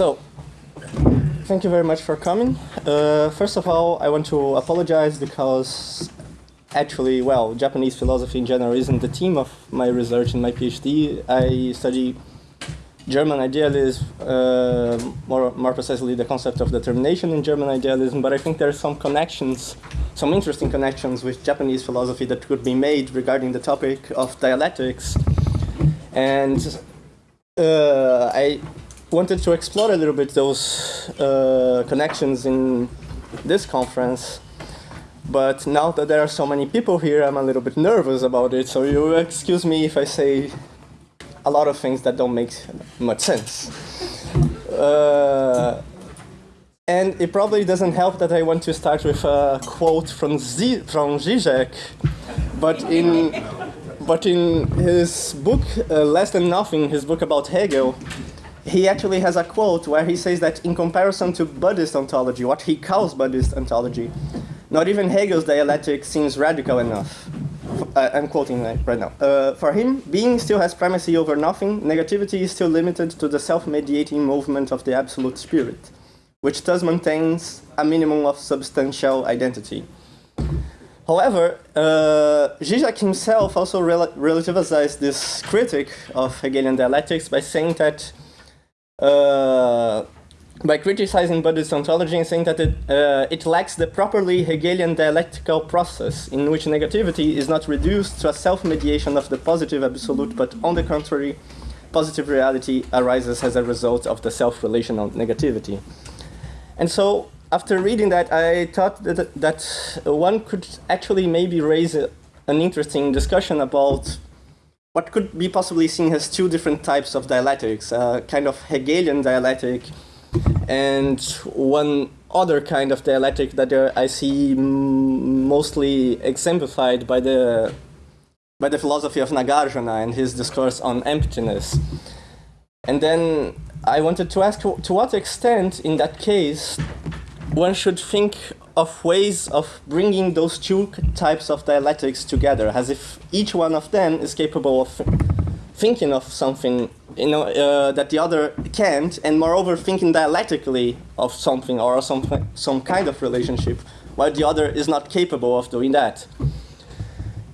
So, thank you very much for coming. Uh, first of all, I want to apologize because actually, well, Japanese philosophy in general isn't the theme of my research in my PhD. I study German idealism, uh, more, more precisely the concept of determination in German idealism, but I think there are some connections, some interesting connections with Japanese philosophy that could be made regarding the topic of dialectics. And uh, I wanted to explore a little bit those uh, connections in this conference. But now that there are so many people here, I'm a little bit nervous about it. So you excuse me if I say a lot of things that don't make much sense. Uh, and it probably doesn't help that I want to start with a quote from, Z from Zizek, but in, but in his book, uh, Less Than Nothing, his book about Hegel, he actually has a quote where he says that in comparison to Buddhist ontology, what he calls Buddhist ontology, not even Hegel's dialectic seems radical enough uh, I'm quoting right now. Uh, for him, being still has primacy over nothing, negativity is still limited to the self-mediating movement of the absolute spirit, which thus maintains a minimum of substantial identity. However, uh, Zizek himself also rel relativized this critic of Hegelian dialectics by saying that by criticizing Buddhist ontology and saying that it, uh, it lacks the properly Hegelian dialectical process in which negativity is not reduced to a self-mediation of the positive absolute, but on the contrary, positive reality arises as a result of the self-relational negativity. And so, after reading that, I thought that, that one could actually maybe raise a, an interesting discussion about what could be possibly seen as two different types of dialectics, a kind of Hegelian dialectic and one other kind of dialectic that uh, I see mostly exemplified by the by the philosophy of Nagarjuna and his discourse on emptiness. And then I wanted to ask to what extent, in that case, one should think of ways of bringing those two types of dialectics together, as if each one of them is capable of thinking of something you know, uh, that the other can't, and moreover thinking dialectically of something or some, some kind of relationship, while the other is not capable of doing that.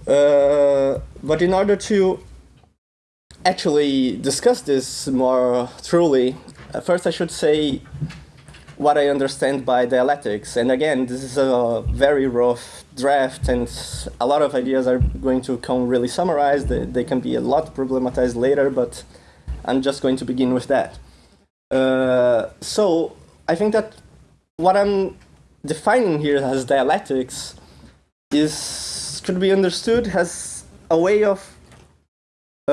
Uh, but in order to actually discuss this more truly, uh, first I should say what I understand by dialectics. And again, this is a very rough draft, and a lot of ideas are going to come really summarized. They, they can be a lot problematized later, but I'm just going to begin with that. Uh, so I think that what I'm defining here as dialectics is could be understood as a way of uh,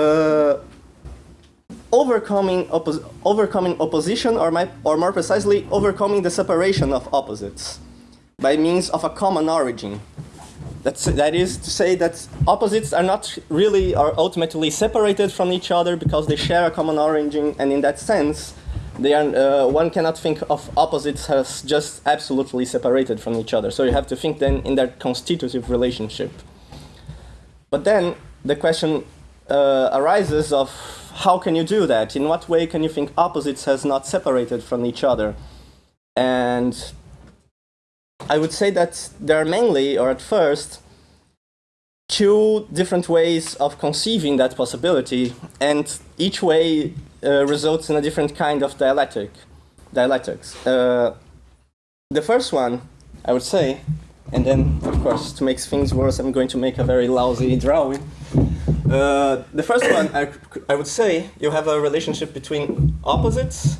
overcoming, oppos overcoming opposition, or, my, or more precisely, overcoming the separation of opposites by means of a common origin. That's, that is to say that opposites are not really or ultimately separated from each other because they share a common origin, and in that sense, they are, uh, one cannot think of opposites as just absolutely separated from each other. So you have to think then in their constitutive relationship. But then the question uh, arises of how can you do that? In what way can you think opposites has not separated from each other? And I would say that there are mainly, or at first, two different ways of conceiving that possibility, and each way uh, results in a different kind of dialectic, dialectics. Uh, the first one, I would say, and then, of course, to make things worse, I'm going to make a very lousy drawing. Uh, the first one, I, I would say, you have a relationship between opposites,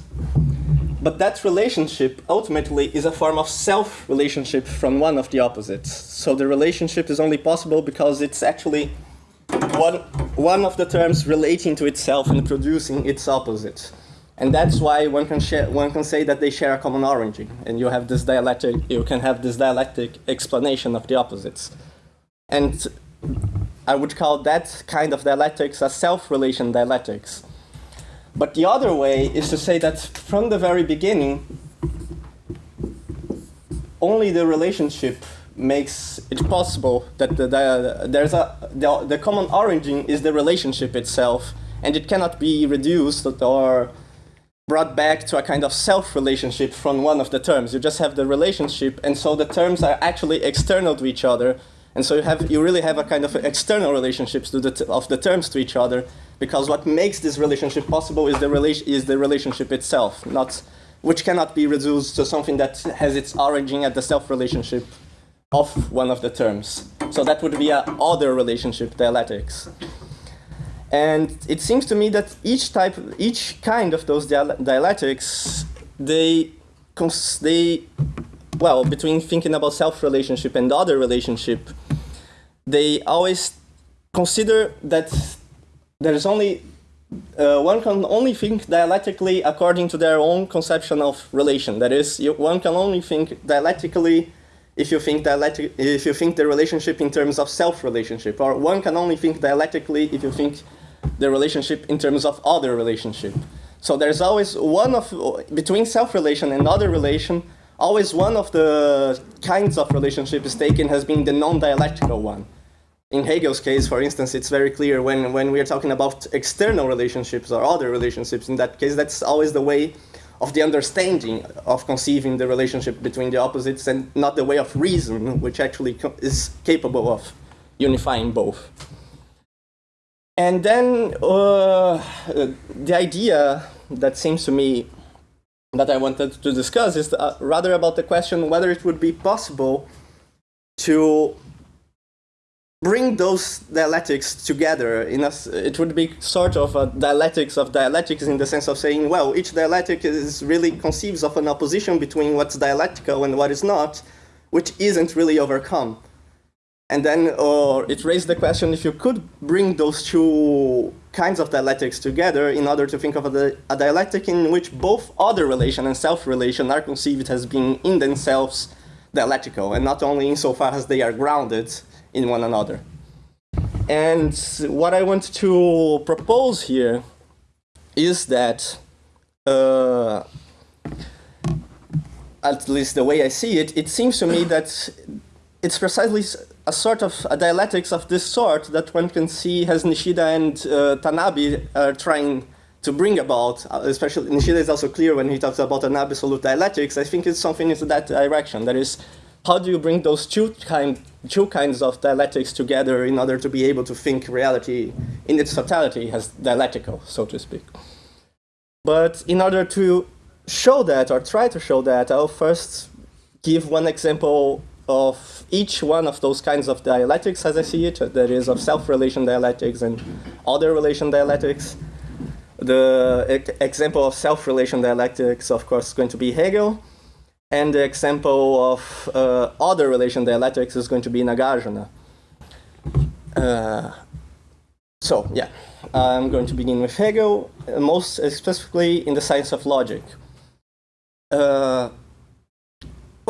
but that relationship ultimately is a form of self-relationship from one of the opposites. So the relationship is only possible because it's actually one, one of the terms relating to itself and producing its opposite. And that's why one can, share, one can say that they share a common origin, and you have this dialectic, you can have this dialectic explanation of the opposites. And I would call that kind of dialectics a self-relation dialectics. But the other way is to say that from the very beginning, only the relationship makes it possible that the, the, there's a, the, the common origin is the relationship itself, and it cannot be reduced or brought back to a kind of self-relationship from one of the terms. You just have the relationship, and so the terms are actually external to each other. And so you, have, you really have a kind of external relationships the of the terms to each other, because what makes this relationship possible is the, is the relationship itself, not, which cannot be reduced to something that has its origin at the self-relationship of one of the terms. So that would be a other relationship dialectics. And it seems to me that each type, each kind of those dialectics, they, they, well, between thinking about self-relationship and other relationship, they always consider that there's only, uh, one can only think dialectically according to their own conception of relation. That is, you, one can only think dialectically if you think dialectic, if you think the relationship in terms of self-relationship, or one can only think dialectically if you think the relationship in terms of other relationship. So there's always one of, between self-relation and other relation, always one of the kinds of relationship is taken has been the non-dialectical one. In Hegel's case, for instance, it's very clear when, when we're talking about external relationships or other relationships, in that case, that's always the way of the understanding of conceiving the relationship between the opposites and not the way of reason, which actually is capable of unifying both. And then uh, the idea that seems to me that I wanted to discuss is uh, rather about the question whether it would be possible to bring those dialectics together in a, it would be sort of a dialectics of dialectics in the sense of saying, well, each dialectic is really conceives of an opposition between what's dialectical and what is not, which isn't really overcome. And then uh, it raised the question if you could bring those two kinds of dialectics together in order to think of a, a dialectic in which both other relation and self-relation are conceived as being in themselves dialectical, and not only insofar as they are grounded in one another. And what I want to propose here is that, uh, at least the way I see it, it seems to me that it's precisely a sort of a dialectics of this sort that one can see as Nishida and uh, Tanabe are trying to bring about, uh, especially Nishida is also clear when he talks about an absolute dialectics, I think it's something in that direction. That is, how do you bring those two, kind, two kinds of dialectics together in order to be able to think reality in its totality as dialectical, so to speak. But in order to show that, or try to show that, I'll first give one example of each one of those kinds of dialectics as I see it, that is of self-relation dialectics and other relation dialectics. The example of self-relation dialectics, of course, is going to be Hegel, and the example of uh, other relation dialectics is going to be Nagarjuna. Uh, so, yeah, I'm going to begin with Hegel, most specifically in the science of logic. Uh,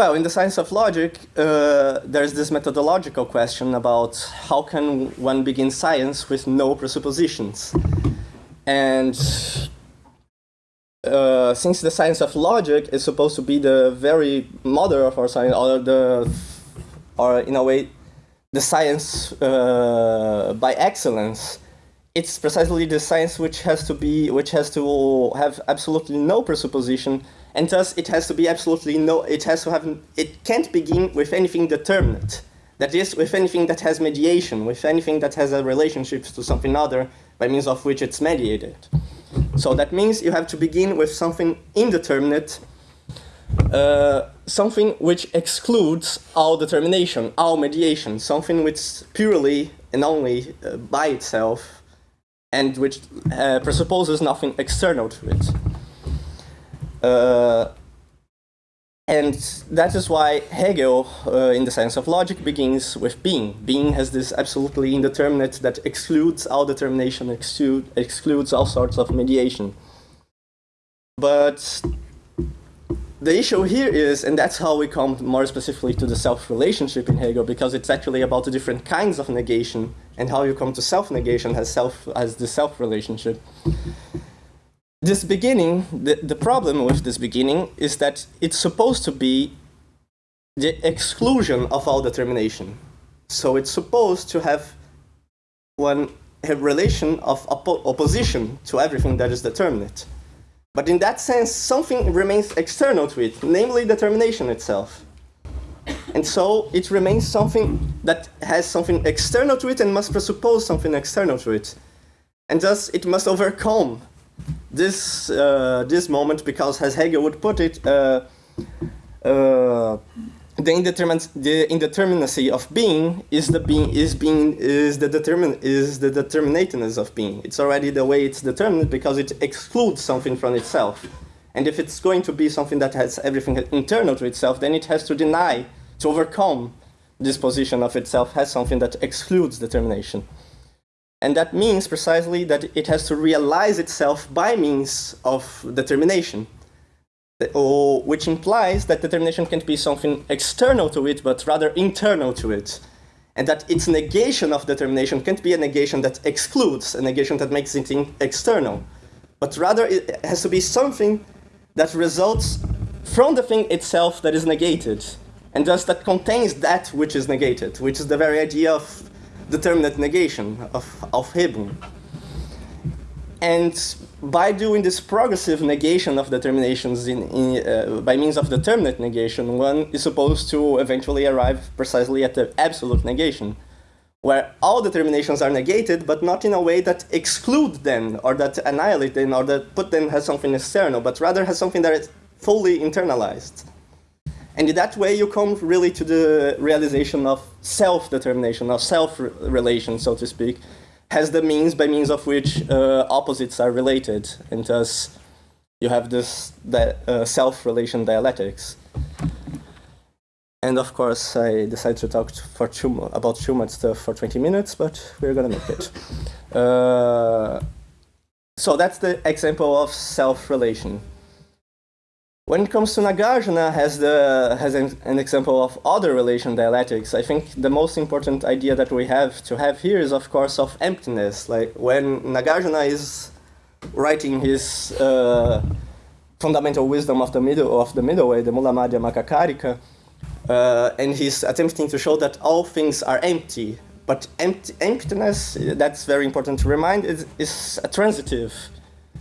well, in the science of logic, uh, there's this methodological question about how can one begin science with no presuppositions. And uh, since the science of logic is supposed to be the very mother of our science, or the, or in a way, the science uh, by excellence, it's precisely the science which has to be, which has to have absolutely no presupposition and thus it has to be absolutely no, it has to have, it can't begin with anything determinate. That is, with anything that has mediation, with anything that has a relationship to something other by means of which it's mediated. So that means you have to begin with something indeterminate, uh, something which excludes all determination, all mediation, something which purely and only uh, by itself and which uh, presupposes nothing external to it. Uh, and that is why Hegel, uh, in the science of logic, begins with being. Being has this absolutely indeterminate that excludes all determination, exclude, excludes all sorts of mediation. But the issue here is, and that's how we come more specifically to the self-relationship in Hegel, because it's actually about the different kinds of negation and how you come to self-negation as, self, as the self-relationship this beginning, the, the problem with this beginning is that it's supposed to be the exclusion of all determination. So it's supposed to have one a relation of oppo opposition to everything that is determinate. But in that sense, something remains external to it, namely determination itself. And so it remains something that has something external to it and must presuppose something external to it. And thus it must overcome this, uh, this moment because, as Hegel would put it, uh, uh, the, the indeterminacy of being is the being is being is the determin is the determinateness of being. It's already the way it's determined because it excludes something from itself. And if it's going to be something that has everything internal to itself, then it has to deny, to overcome this position of itself has something that excludes determination. And that means precisely that it has to realize itself by means of determination or, which implies that determination can't be something external to it, but rather internal to it. And that its negation of determination can't be a negation that excludes, a negation that makes it external. But rather it has to be something that results from the thing itself that is negated, and thus that contains that which is negated, which is the very idea of determinate negation, of, Aufhebung. And by doing this progressive negation of determinations in, in, uh, by means of determinate negation, one is supposed to eventually arrive precisely at the absolute negation, where all determinations are negated, but not in a way that exclude them, or that annihilate them, or that put them as something external, but rather has something that is fully internalized. And in that way, you come really to the realization of self-determination, of self-relation, so to speak, has the means by means of which uh, opposites are related, and thus you have this uh, self-relation dialectics. And of course, I decided to talk for about Schumann stuff for 20 minutes, but we're gonna make it. Uh, so that's the example of self-relation. When it comes to Nagarjuna has, the, has an, an, example of other relation dialectics, I think the most important idea that we have to have here is, of course, of emptiness. Like when Nagarjuna is writing his uh, fundamental wisdom of the middle of the middle way, the Mulamadhyamakakarika, uh, and he's attempting to show that all things are empty. But empty, emptiness, that's very important to remind, is, is a transitive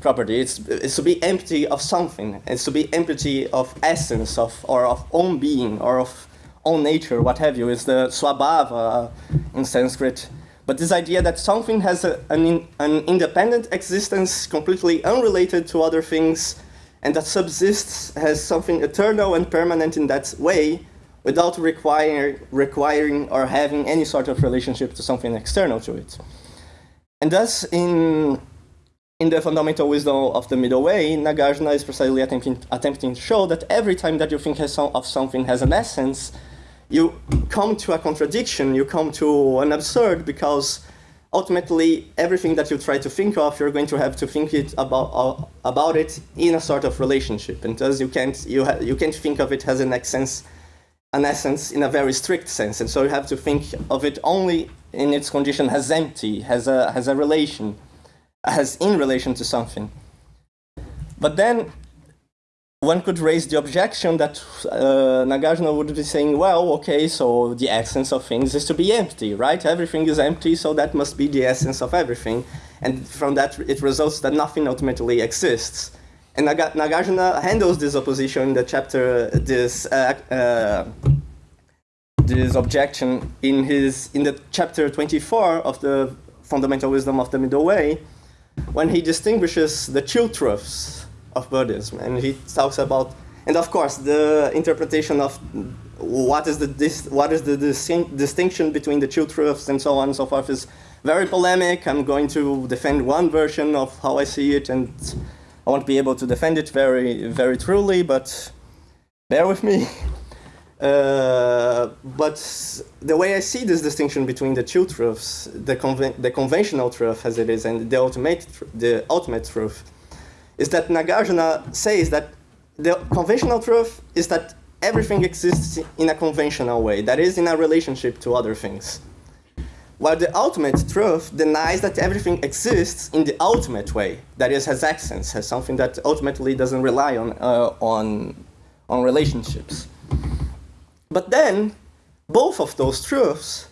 property. It's, it's to be empty of something. It's to be empty of essence, of or of own being, or of own nature, what have you. It's the swabhava in Sanskrit. But this idea that something has a, an, an independent existence completely unrelated to other things, and that subsists as something eternal and permanent in that way, without require, requiring or having any sort of relationship to something external to it. And thus, in in the fundamental wisdom of the middle way, Nagarjuna is precisely attempting, attempting to show that every time that you think of something has an essence, you come to a contradiction, you come to an absurd, because ultimately everything that you try to think of, you're going to have to think it about, uh, about it in a sort of relationship. And thus you can't, you, you can't think of it as an essence, an essence in a very strict sense. And so you have to think of it only in its condition as empty, as a, as a relation as in relation to something. But then one could raise the objection that uh, Nagarjuna would be saying, well, okay, so the essence of things is to be empty, right? Everything is empty, so that must be the essence of everything. And from that, it results that nothing ultimately exists. And Nag Nagarjuna handles this opposition in the chapter, this, uh, uh, this objection in, his, in the chapter 24 of the Fundamental Wisdom of the Middle Way, when he distinguishes the true truths of Buddhism, and he talks about, and of course, the interpretation of what is the dis, what is the distinction between the true truths and so on and so forth is very polemic. I'm going to defend one version of how I see it, and I won't be able to defend it very, very truly, but bear with me. Uh, but the way I see this distinction between the two truths, the, conven the conventional truth as it is and the ultimate, the ultimate truth, is that Nagarjuna says that the conventional truth is that everything exists in a conventional way, that is in a relationship to other things. While the ultimate truth denies that everything exists in the ultimate way, that is, has essence, has something that ultimately doesn't rely on, uh, on, on relationships. But then, both of those truths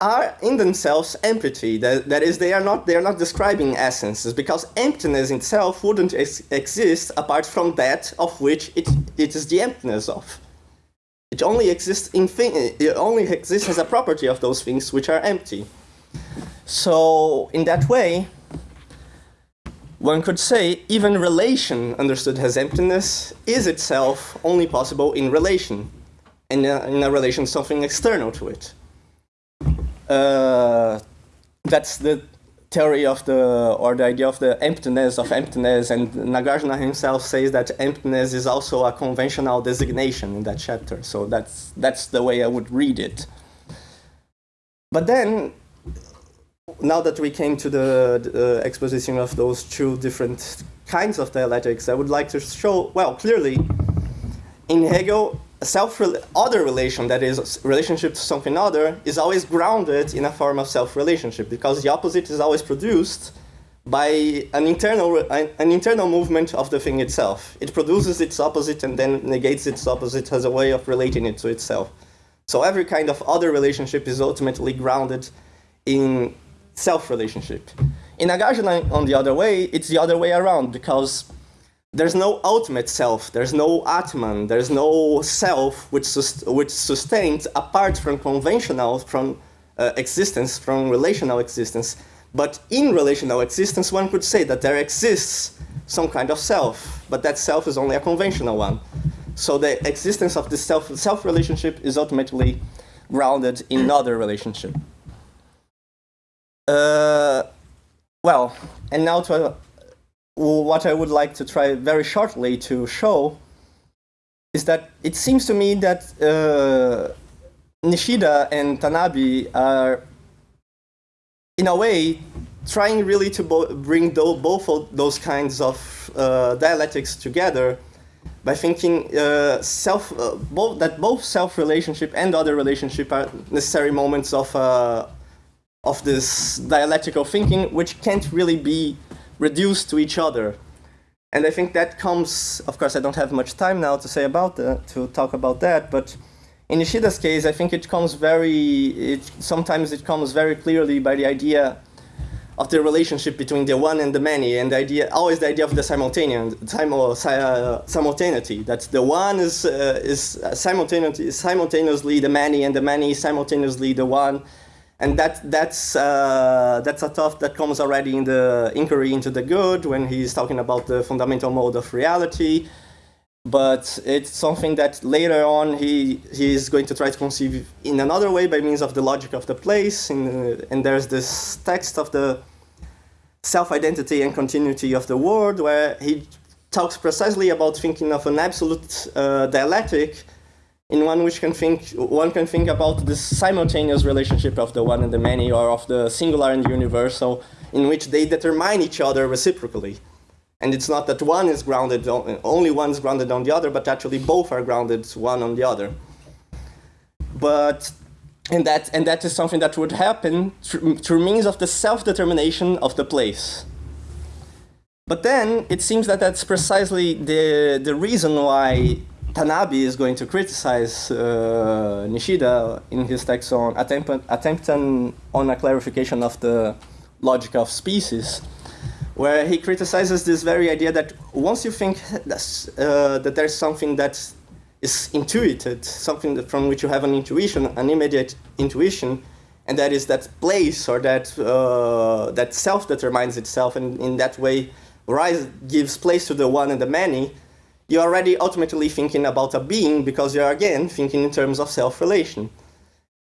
are in themselves empty. That, that is, they are not they are not describing essences because emptiness itself wouldn't ex exist apart from that of which it it is the emptiness of. It only exists in thing, it only exists as a property of those things which are empty. So in that way, one could say even relation understood as emptiness is itself only possible in relation, in a relation something external to it. Uh, that's the theory of the, or the idea of the emptiness of emptiness, and Nagarjuna himself says that emptiness is also a conventional designation in that chapter. So that's, that's the way I would read it. But then, now that we came to the, the exposition of those two different kinds of dialectics, I would like to show, well, clearly, in Hegel, self other relation that is relationship to something other is always grounded in a form of self relationship because the opposite is always produced by an internal an internal movement of the thing itself. It produces its opposite and then negates its opposite as a way of relating it to itself. So every kind of other relationship is ultimately grounded in self relationship in Nagarjuna on the other way it's the other way around because there's no ultimate self, there's no Atman, there's no self which, sust which sustains apart from conventional, from uh, existence, from relational existence. But in relational existence, one could say that there exists some kind of self, but that self is only a conventional one. So the existence of this self, self relationship is ultimately grounded in another relationship. Uh, well, and now to what I would like to try very shortly to show is that it seems to me that uh, Nishida and Tanabe are, in a way, trying really to bring both of those kinds of uh, dialectics together by thinking uh, self, uh, both, that both self-relationship and other relationship are necessary moments of, uh, of this dialectical thinking, which can't really be reduced to each other. And I think that comes, of course, I don't have much time now to say about that, to talk about that, but in Nishida's case, I think it comes very, it, sometimes it comes very clearly by the idea of the relationship between the one and the many, and the idea, always the idea of the simultaneous, uh, simultaneity, that the one is, uh, is simultaneously, simultaneously the many, and the many simultaneously the one, and that, that's, uh, that's a thought that comes already in the inquiry into the good when he's talking about the fundamental mode of reality. But it's something that later on he, he's going to try to conceive in another way by means of the logic of the place. And, and there's this text of the self-identity and continuity of the world where he talks precisely about thinking of an absolute uh, dialectic in one which can think one can think about the simultaneous relationship of the one and the many or of the singular and universal in which they determine each other reciprocally. And it's not that one is grounded on, only one is grounded on the other but actually both are grounded one on the other. But and that and that is something that would happen through, through means of the self-determination of the place. But then it seems that that's precisely the the reason why Tanabe is going to criticize uh, Nishida in his text on attempt, attempting on a clarification of the logic of species, where he criticizes this very idea that once you think uh, that there's something that is intuited, something that, from which you have an intuition, an immediate intuition, and that is that place or that uh, that self determines itself, and in that way, rise gives place to the one and the many you're already ultimately thinking about a being because you're again thinking in terms of self-relation.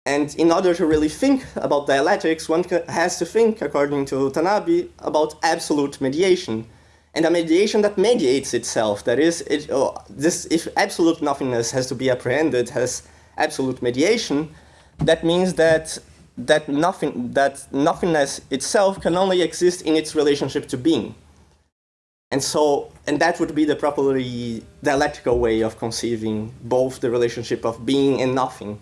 And in order to really think about dialectics, one has to think, according to Tanabe, about absolute mediation. And a mediation that mediates itself. That is, it, oh, this, if absolute nothingness has to be apprehended as absolute mediation, that means that that nothing that nothingness itself can only exist in its relationship to being. And so, and that would be the properly dialectical way of conceiving both the relationship of being and nothing.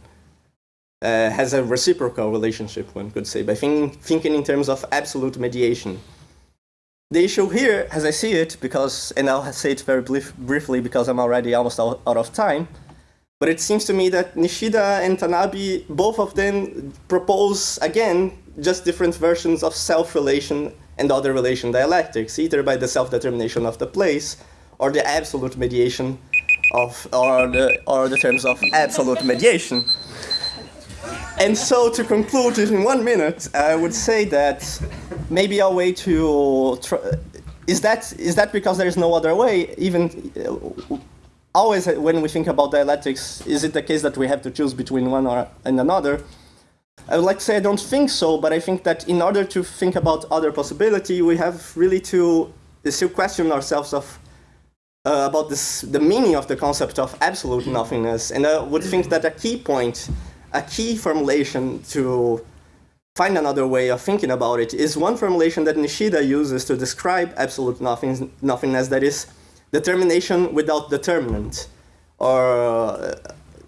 Uh, has a reciprocal relationship, one could say, by thinking, thinking in terms of absolute mediation. The issue here, as I see it, because, and I'll say it very brief, briefly because I'm already almost out, out of time, But it seems to me that Nishida and Tanabe, both of them propose, again, just different versions of self-relation and other relation dialectics, either by the self-determination of the place or the absolute mediation of, or the, or the terms of absolute mediation. And so to conclude in one minute, I would say that maybe a way to, is that, is that because there is no other way, even uh, always when we think about dialectics, is it the case that we have to choose between one or and another? I would like to say I don't think so, but I think that in order to think about other possibility, we have really to still question ourselves of uh, about this, the meaning of the concept of absolute nothingness. And I would think that a key point, a key formulation to find another way of thinking about it is one formulation that Nishida uses to describe absolute nothing, nothingness, that is determination without determinant. Or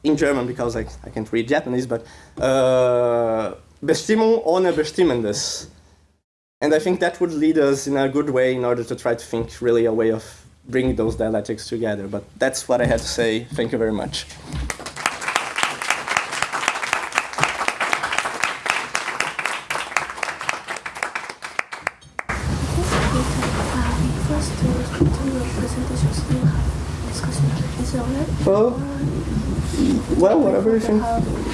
in German, because I, I can't read Japanese, but uh, Bestimmung ohne Bestimmendes. And I think that would lead us in a good way in order to try to think really a way of bringing those dialectics together. But that's what I had to say. Thank you very much. Well, whatever you think.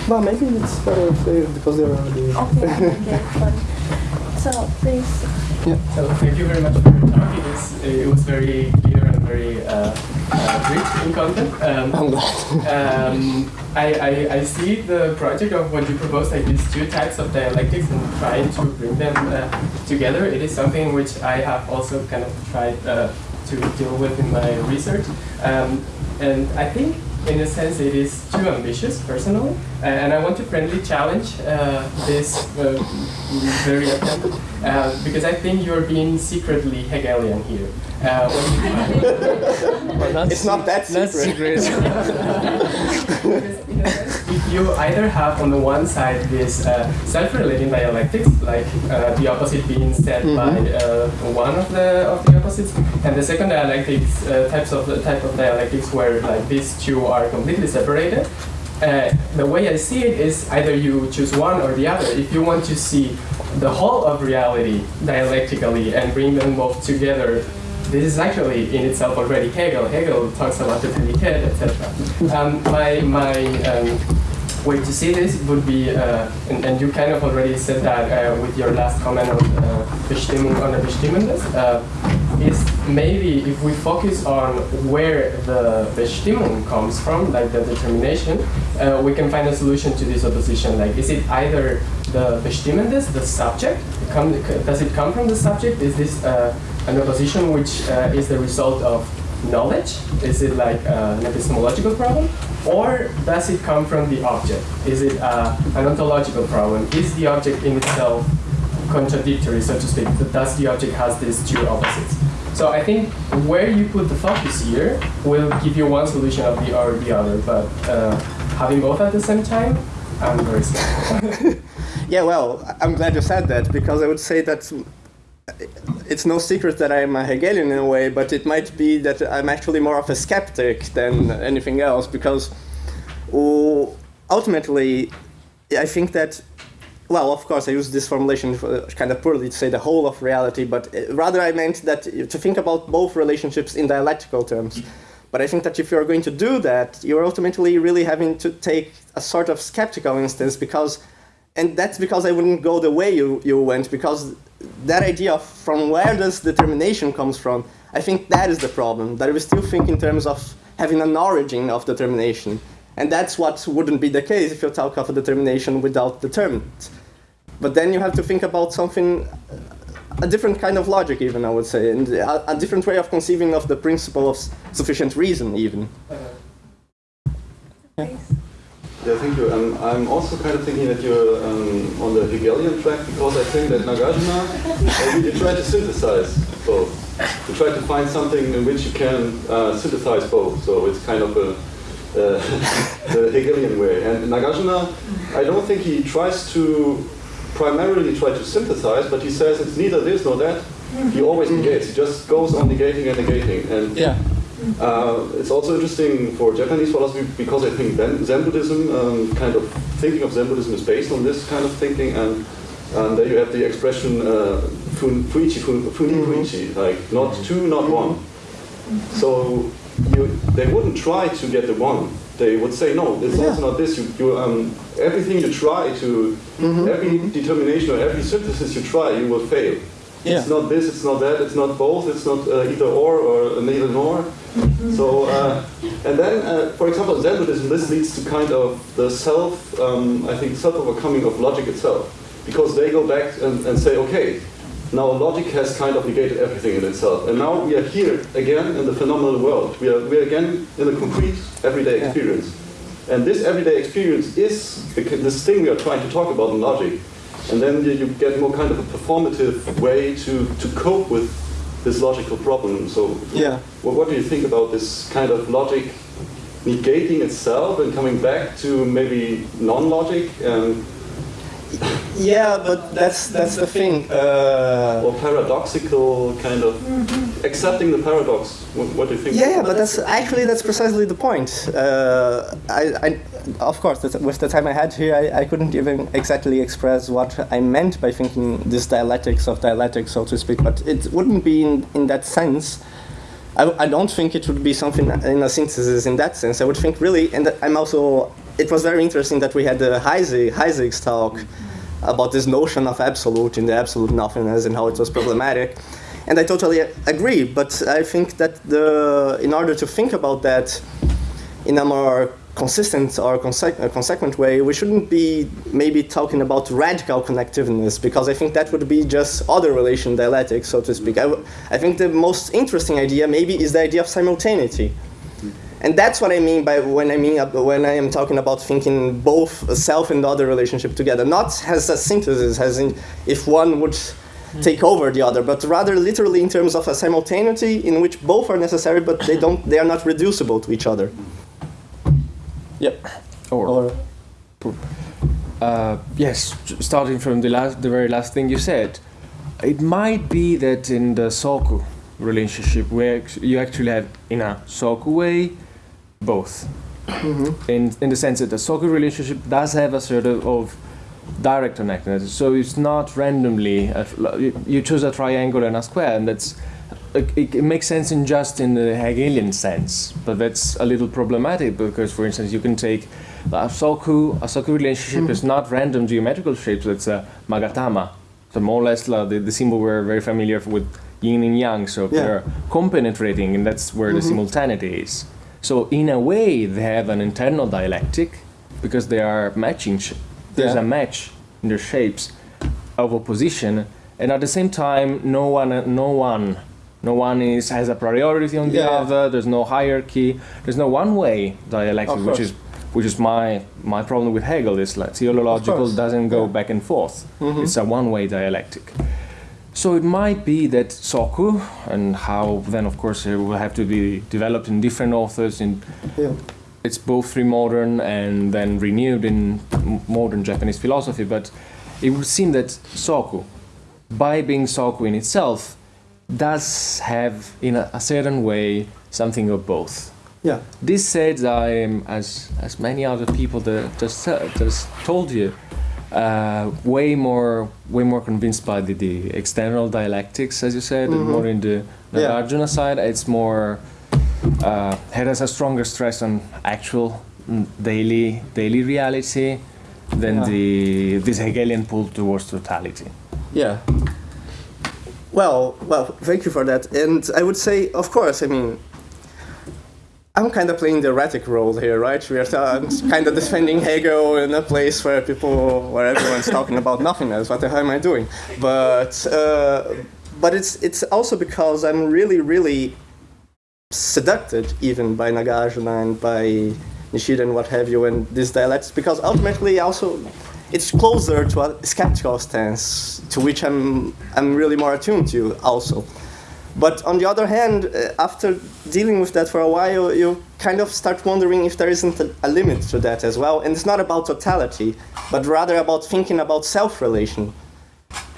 Well, maybe it's better if they, because they're already. Okay, okay, fine. So, please. Yeah. So thank you very much for your talk. It, is, it was very clear and very uh, uh, rich in content. Um, I'm glad. um, I, I, I see the project of what you propose, like these two types of dialectics and trying to bring them uh, together. It is something which I have also kind of tried uh, to deal with in my research. Um, and I think in a sense, it is too ambitious, personally, and I want to friendly challenge uh, this uh, very attempt, uh, because I think you're being secretly Hegelian here. Well, it's not that secret. if you either have on the one side this uh, self-relating dialectics, like uh, the opposite being said mm -hmm. by uh, one of the of the opposites, and the second dialectics uh, types of the type of dialectics where like these two are completely separated. Uh, the way I see it is either you choose one or the other. If you want to see the whole of reality dialectically and bring them both together this is actually in itself already Hegel. Hegel talks about the predicate, etc. Um, my my um, way to see this would be, uh, and, and, you kind of already said that uh, with your last comment on uh, Bestimmung ohne Bestimmendes, uh, maybe if we focus on where the Bestimmung comes from, like the determination, uh, we can find a solution to this opposition. Like, is it either the Bestimmendes, the subject, come, does it come from the subject? Is this uh, an opposition which uh, is the result of knowledge? Is it like uh, an epistemological problem? Or does it come from the object? Is it uh, an ontological problem? Is the object in itself contradictory, so to speak? Does the object has these two opposites? So I think where you put the focus here will give you one solution of the or the other, but uh, having both at the same time, I'm very yeah, well, I'm glad you said that because I would say that it's no secret that I'm a Hegelian in a way, but it might be that I'm actually more of a skeptic than anything else because uh, ultimately I think that, well, of course I use this formulation uh, kind of poorly to say the whole of reality, but uh, rather I meant that uh, to think about both relationships in dialectical terms. But I think that if you're going to do that, you're ultimately really having to take a sort of skeptical instance because, and that's because I wouldn't go the way you, you went because that idea of from where does determination comes from, I think that is the problem, that we still think in terms of having an origin of determination. And that's what wouldn't be the case if you talk of a determination without determinant. But then you have to think about something, a different kind of logic even, I would say, and a, a different way of conceiving of the principle of sufficient reason even. Yeah. Yeah, thank you. Um, I'm also kind of thinking that you're um, on the Hegelian track because I think that Nagarjuna uh, really tried to synthesize both. To try to find something in which you can uh, synthesize both. So it's kind of a uh, the Hegelian way. And Nagarjuna, I don't think he tries to primarily try to synthesize, but he says it's neither this nor that. He always negates. He just goes on negating and negating. And yeah. Uh, it's also interesting for Japanese philosophy because I think Zen, Zen Buddhism, um, kind of thinking of Zen Buddhism is based on this kind of thinking, and, and there you have the expression uh, fun, fuichi, fun, funi fuichi, like not two, not one. So you, they wouldn't try to get the one. They would say, no, it's Yeah. also not this. You, you, um, everything you try to, every determination or every synthesis you try, you will fail. Yeah. It's not this, it's not that, it's not both, it's not uh, either or or neither nor. So, uh, and then, uh, for example, Zen Buddhism, this leads to kind of the self, um, I think, self-overcoming of logic itself. Because they go back and, and say, okay, now logic has kind of negated everything in itself. And now we are here again in the phenomenal world. We are, we are again in the concrete everyday Yeah. experience. And this everyday experience is the, this thing we are trying to talk about in logic. And then you, you get more kind of a performative way to, to cope with this logical problem. So, Yeah. well, what do you think about this kind of logic negating itself and coming back to maybe non-logic and Yeah, but that's that's the thing. Uh, or paradoxical kind of accepting the paradox? What, what do you think? yeah, yeah, but that's actually that's precisely the point. Uh, I, I, of course, with the time I had here, I, I couldn't even exactly express what I meant by thinking this dialectics of dialectics, so to speak. But it wouldn't be in, in that sense. I, I don't think it would be something in a synthesis in that sense. I would think really, and I'm also. It was very interesting that we had the Heisig's talk about this notion of absolute and the absolute nothingness and how it was problematic. And I totally agree, but I think that the in order to think about that in a more consistent or conse- uh, consequent way, we shouldn't be maybe talking about radical connectiveness because I think that would be just other relation dialectics, so to speak. I think the most interesting idea maybe is the idea of simultaneity. And that's what I mean by when I mean uh, when I am talking about thinking both self and other relationship together, not as a synthesis, as in if one would take over the other, but rather literally in terms of a simultaneity in which both are necessary, but they don't, they are not reducible to each other. Yep. Or, Or uh, yes, starting from the last, the very last thing you said, it might be that in the soku relationship, where you actually have in a soku way both. Mm-hmm. In in the sense that the soku relationship does have a sort of, of direct connectedness, so it's not randomly. A, you- choose a triangle and a square, and that's it, it makes sense in just in the Hegelian sense, but that's a little problematic because, for instance, you can take a soku. A soku relationship is mm-hmm. not random geometrical shapes. It's a magatama, so more or less like the, the symbol we're very familiar with yin and yang. So Yeah. they're compenetrating, and that's where the mm-hmm. simultaneity is. So in a way, they have an internal dialectic because they are matching. There's Yeah. a match in their shapes of opposition, and at the same time, no one, no one, no one is has a priority on the Yeah. other. There's no hierarchy. There's no one-way dialectic, which is which is my my problem with Hegel. Is like teleological course. doesn't go Yeah. back and forth. Mhm. It's a one-way dialectic. So it might be that soku and how then of course it will have to be developed in different authors in yeah. it's both pre-modern and then renewed in modern Japanese philosophy, but it would seem that soku, by being soku in itself, does have, in a, a certain way, something of both. Yeah. This said, I am, as as many other people that just uh, just told you, uh, way more way more convinced by the, the external dialectics, as you said, and more in the Mm-hmm. Yeah. Nagarjuna side. It's more uh, it has a stronger stress on actual mm, daily daily reality than Yeah. the this Hegelian pull towards totality. Yeah. Well, well, thank you for that. And I would say, of course, I mean, I'm kind of playing the erratic role here, right? We are kind of defending Hegel in a place where people, where everyone's talking about nothingness. What the hell am I doing? But, uh, but it's it's also because I'm really, really seduced even by Nagarjuna and by Nishida and what have you, and these dialects, because ultimately also it's closer to a skeptical stance, to which I'm I'm really more attuned to also. But on the other hand, uh, after dealing with that for a while, you kind of start wondering if there isn't a, limit to that as well. And it's not about totality, but rather about thinking about self-relation.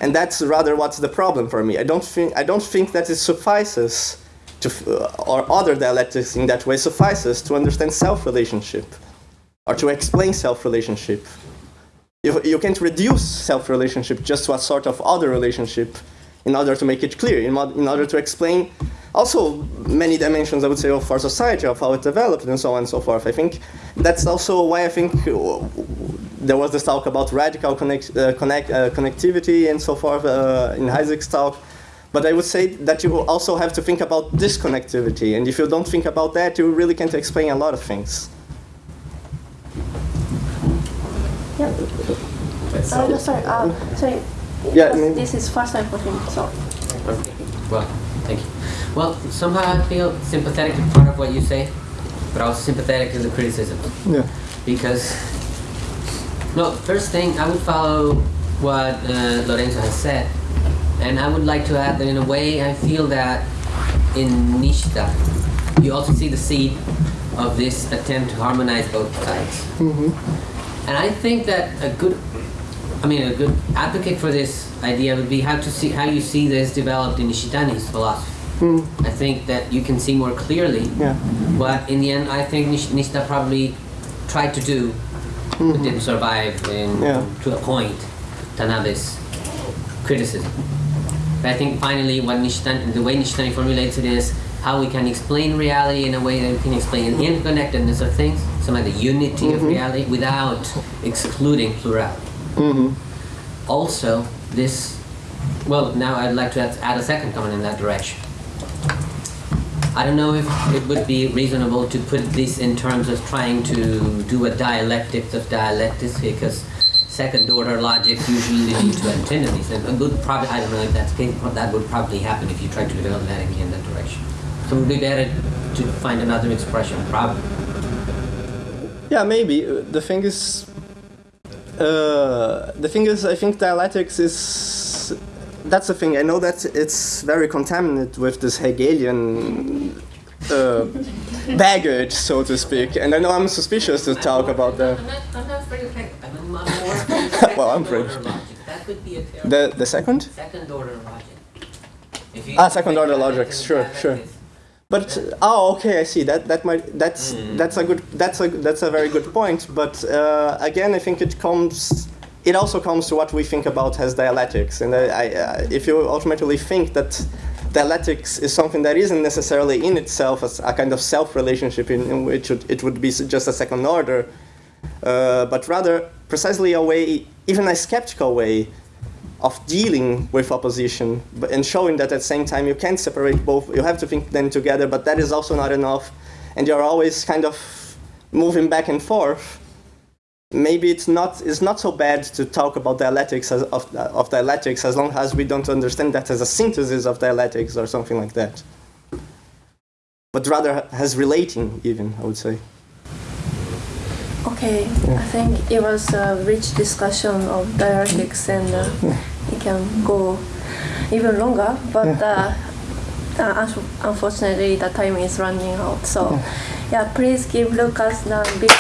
And that's rather what's the problem for me. I don't think I don't think that it suffices to, uh, or other dialectics in that way suffices to understand self-relationship or to explain self-relationship. You, you can't reduce self-relationship just to a sort of other relationship in order to make it clear, in, mod- in order to explain also many dimensions, I would say, of our society, of how it developed, and so on and so forth. I think that's also why I think uh, there was this talk about radical connect, uh, connect, uh, connectivity and so forth uh, in Isaac's talk. But I would say that you also have to think about disconnectivity, and if you don't think about that, you really can't explain a lot of things. Yeah. So- Oh, sorry. Uh, sorry. Yeah, maybe- This is first time for him, so. Well, thank you. Well, somehow I feel sympathetic to part of what you say, but also sympathetic to the criticism. Yeah. Because, no, first thing, I would follow what uh, Lorenzo has said. And I would like to add that in a way, I feel that in Nishida, you also see the seed of this attempt to harmonize both sides. Mm -hmm. And I think that a good, I mean, a good advocate for this idea would be how to see how you see this developed in Nishitani's philosophy. Hmm. I think that you can see more clearly Yeah. what, in the end, I think Nish- Nishida probably tried to do, but mm-hmm. didn't survive in, Yeah. to a point, Tanabe's criticism. But I think finally, what Nishitani, the way Nishitani formulates it is how we can explain reality in a way that we can explain the interconnectedness of things, some of the unity of mm-hmm. reality, without excluding plurality. Mm-hmm. Also, this, well, now I'd like to add, add a second comment in that direction. I don't know if it would be reasonable to put this in terms of trying to do a dialectics of dialectics because second order logic usually leads to antinomies and a good probably I don't know if that's that would probably happen if you try to develop that in that direction. So it would be better to find another expression probably. Yeah, maybe. The thing is, uh, the thing is, I think dialectics is. That's the thing. I know that it's very contaminated with this Hegelian uh, baggage, so to speak, and I know I'm suspicious to talk about that. I'm not, I'm not afraid of Hegel. I'm, more Well, I'm afraid. That could be a terrible the the second. second order logic. Ah, second order logic, sure, sure. But oh, okay, I see. That that might that's that's a good that's a that's a very good point. But uh, again, I think it comes. It also comes to what we think about as dialectics, and I, I, uh, if you ultimately think that dialectics is something that isn't necessarily in itself as a kind of self relationship in, in which it, it would be just a second order, uh, but rather precisely a way, even a skeptical way, of dealing with opposition but, and showing that at the same time you can't separate both. You have to think them together, but that is also not enough, and you're always kind of moving back and forth. Maybe it's not it's not so bad to talk about dialectics as, of, of dialectics as long as we don't understand that as a synthesis of dialectics or something like that. But rather as relating, even I would say. Okay, I think it was a rich discussion of dialectics and uh, it can go even longer, but uh, uh, unfortunately the time is running out. So, yeah, please give Lucas the big.